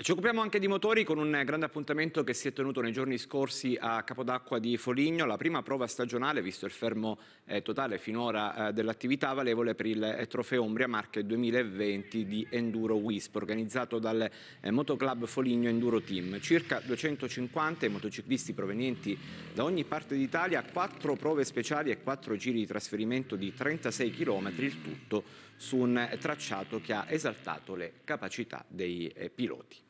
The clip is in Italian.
Ci occupiamo anche di motori con un grande appuntamento che si è tenuto nei giorni scorsi a Capodacqua di Foligno, la prima prova stagionale, visto il fermo eh, totale finora eh, dell'attività valevole per il eh, Trofeo Umbria Marche 2020 di Enduro Wisp, organizzato dal eh, Motoclub Foligno Enduro Team. Circa 250 motociclisti provenienti da ogni parte d'Italia, quattro prove speciali e quattro giri di trasferimento di 36 km, il tutto su un eh, tracciato che ha esaltato le capacità dei eh, piloti.